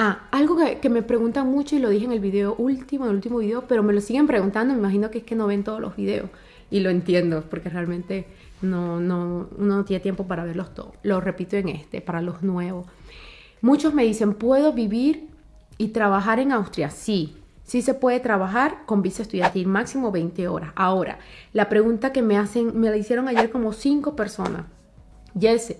Ah, algo que, me preguntan mucho y lo dije en el video último, el último video, pero me lo siguen preguntando, me imagino que es que no ven todos los videos y lo entiendo porque realmente no, no, uno no tiene tiempo para verlos todos. Lo repito en este, para los nuevos. Muchos me dicen, ¿puedo vivir y trabajar en Austria? Sí, sí se puede trabajar con visa estudiantil, máximo 20 horas. Ahora, la pregunta que me hacen, me la hicieron ayer como cinco personas. Jesse,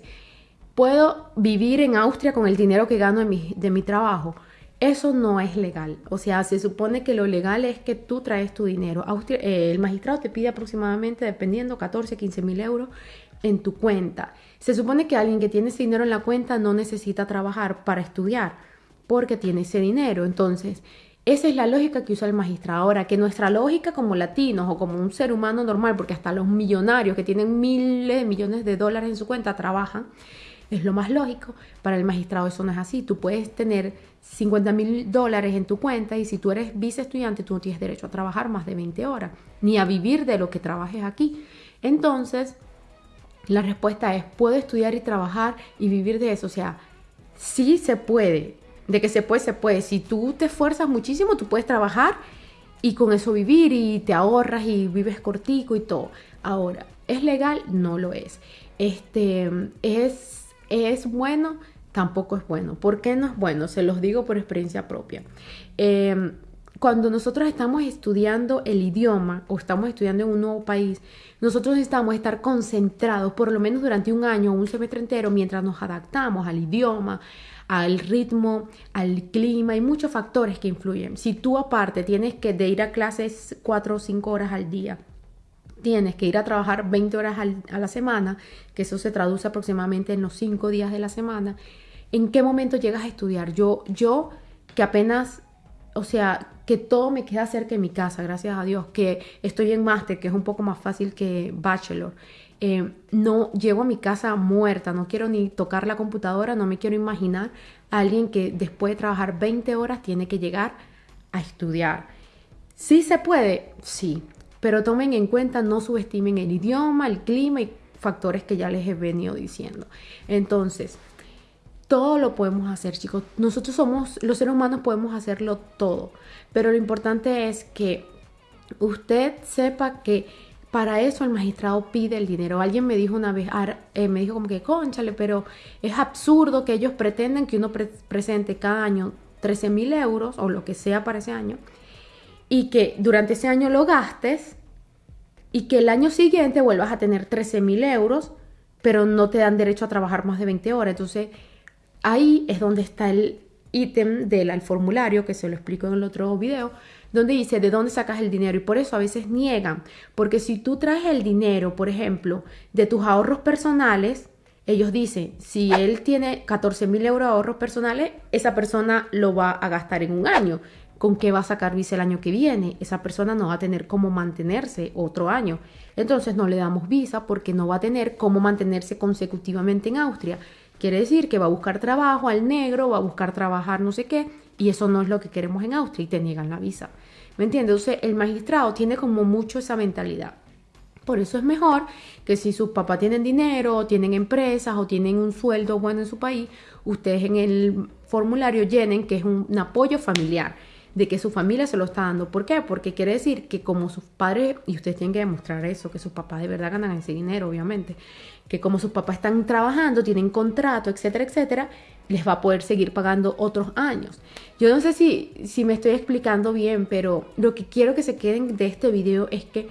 puedo vivir en Austria con el dinero que gano de mi, de mi trabajo. Eso no es legal. O sea, se supone que lo legal es que tú traes tu dinero. Austria, eh, el magistrado te pide aproximadamente, dependiendo, 14, 15 mil euros en tu cuenta. Se supone que alguien que tiene ese dinero en la cuenta no necesita trabajar para estudiar porque tiene ese dinero. Entonces, esa es la lógica que usa el magistrado. Ahora, que nuestra lógica como latinos o como un ser humano normal, porque hasta los millonarios que tienen miles de millones de dólares en su cuenta trabajan, es lo más lógico. Para el magistrado eso no es así. Tú puedes tener 50 mil dólares en tu cuenta y si tú eres vice estudiante tú no tienes derecho a trabajar más de 20 horas, ni a vivir de lo que trabajes aquí. Entonces, la respuesta es, ¿puedo estudiar y trabajar y vivir de eso? O sea, sí se puede. De que se puede, se puede. Si tú te esfuerzas muchísimo, tú puedes trabajar y con eso vivir y te ahorras y vives cortico y todo. Ahora, ¿es legal? No lo es. Este, es ¿Es bueno? Tampoco es bueno. ¿Por qué no es bueno? Se los digo por experiencia propia. Em, cuando nosotros estamos estudiando el idioma o estamos estudiando en un nuevo país, nosotros necesitamos estar concentrados por lo menos durante un año o un semestre entero mientras nos adaptamos al idioma, al ritmo, al clima, hay muchos factores que influyen. Si tú aparte tienes que de ir a clases cuatro o cinco horas al día, tienes que ir a trabajar 20 horas a la semana, que eso se traduce aproximadamente en los 5 días de la semana, ¿en qué momento llegas a estudiar? Yo, yo que apenas, o sea, que todo me queda cerca de mi casa, gracias a Dios, que estoy en máster, que es un poco más fácil que bachelor. Eh, no llego a mi casa muerta, no quiero ni tocar la computadora, no me quiero imaginar a alguien que después de trabajar 20 horas tiene que llegar a estudiar. ¿Sí se puede? Sí, pero tomen en cuenta, no subestimen el idioma, el clima y factores que ya les he venido diciendo. Entonces, todo lo podemos hacer, chicos. Nosotros somos, los seres humanos podemos hacerlo todo. Pero lo importante es que usted sepa que para eso el magistrado pide el dinero. Alguien me dijo una vez, eh, me dijo como que, conchale, pero es absurdo que ellos pretenden que uno presente cada año 13 mil euros o lo que sea para ese año y que durante ese año lo gastes y que el año siguiente vuelvas a tener 13 mil euros, pero no te dan derecho a trabajar más de 20 horas. Entonces, ahí es donde está el ítem del formulario, que se lo explico en el otro video, donde dice de dónde sacas el dinero y por eso a veces niegan, porque si tú traes el dinero, por ejemplo, de tus ahorros personales, ellos dicen, si él tiene 14 mil euros de ahorros personales, esa persona lo va a gastar en un año con qué va a sacar visa el año que viene. Esa persona no va a tener cómo mantenerse otro año. Entonces no le damos visa porque no va a tener cómo mantenerse consecutivamente en Austria. Quiere decir que va a buscar trabajo al negro, va a buscar trabajar no sé qué, y eso no es lo que queremos en Austria y te niegan la visa. ¿Me entiendes? Entonces el magistrado tiene como mucho esa mentalidad. Por eso es mejor que si sus papás tienen dinero, o tienen empresas o tienen un sueldo bueno en su país, ustedes en el formulario llenen que es un apoyo familiar de que su familia se lo está dando. ¿Por qué? Porque quiere decir que como sus padres, y ustedes tienen que demostrar eso, que sus papás de verdad ganan ese dinero, obviamente, que como sus papás están trabajando, tienen contrato, etcétera, etcétera, les va a poder seguir pagando otros años. Yo no sé si, si me estoy explicando bien, pero lo que quiero que se queden de este video es que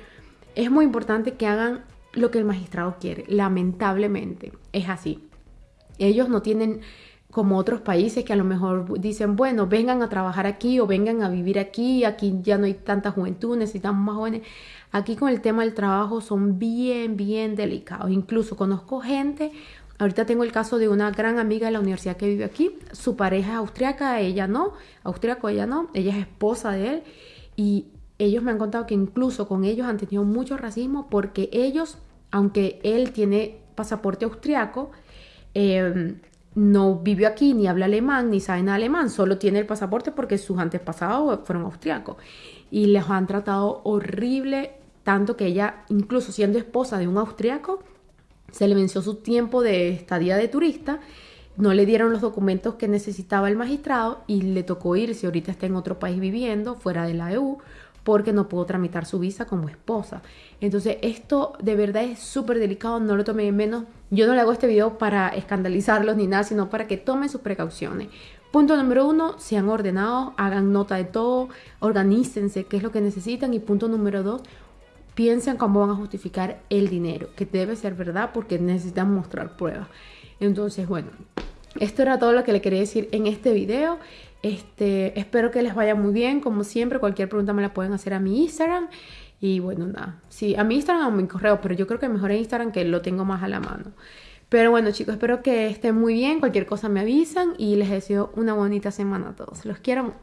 es muy importante que hagan lo que el magistrado quiere. Lamentablemente, es así. Ellos no tienen como otros países que a lo mejor dicen, bueno, vengan a trabajar aquí o vengan a vivir aquí, aquí ya no hay tanta juventud, necesitamos más jóvenes. Aquí con el tema del trabajo son bien, bien delicados. Incluso conozco gente, ahorita tengo el caso de una gran amiga de la universidad que vive aquí, su pareja es austriaca, ella no, austriaco ella no, ella es esposa de él y ellos me han contado que incluso con ellos han tenido mucho racismo porque ellos, aunque él tiene pasaporte austriaco, eh, no vivió aquí, ni habla alemán, ni sabe nada alemán, solo tiene el pasaporte porque sus antepasados fueron austriacos. Y les han tratado horrible, tanto que ella, incluso siendo esposa de un austriaco, se le venció su tiempo de estadía de turista, no le dieron los documentos que necesitaba el magistrado y le tocó irse. Ahorita está en otro país viviendo, fuera de la EU, porque no pudo tramitar su visa como esposa. Entonces, esto de verdad es súper delicado, no lo tomen en menos. Yo no le hago este video para escandalizarlos ni nada, sino para que tomen sus precauciones. Punto número uno, sean ordenados, hagan nota de todo, organícense, qué es lo que necesitan. Y punto número dos, piensen cómo van a justificar el dinero, que debe ser verdad porque necesitan mostrar pruebas. Entonces, bueno, esto era todo lo que le quería decir en este video. Este, espero que les vaya muy bien. Como siempre, cualquier pregunta me la pueden hacer a mi Instagram. Y bueno, nada. Sí, a mi Instagram o a mi correo, pero yo creo que mejor en Instagram que lo tengo más a la mano. Pero bueno, chicos, espero que estén muy bien. Cualquier cosa me avisan y les deseo una bonita semana a todos. Los quiero mucho.